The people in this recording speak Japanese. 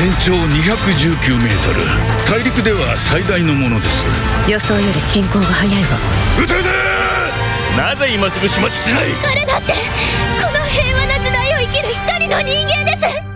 全長219メートル。大陸では最大のものです。予想より進行が早いわ。撃て！なぜ今すぐ始末しない？彼だってこの平和な時代を生きる一人の人間です。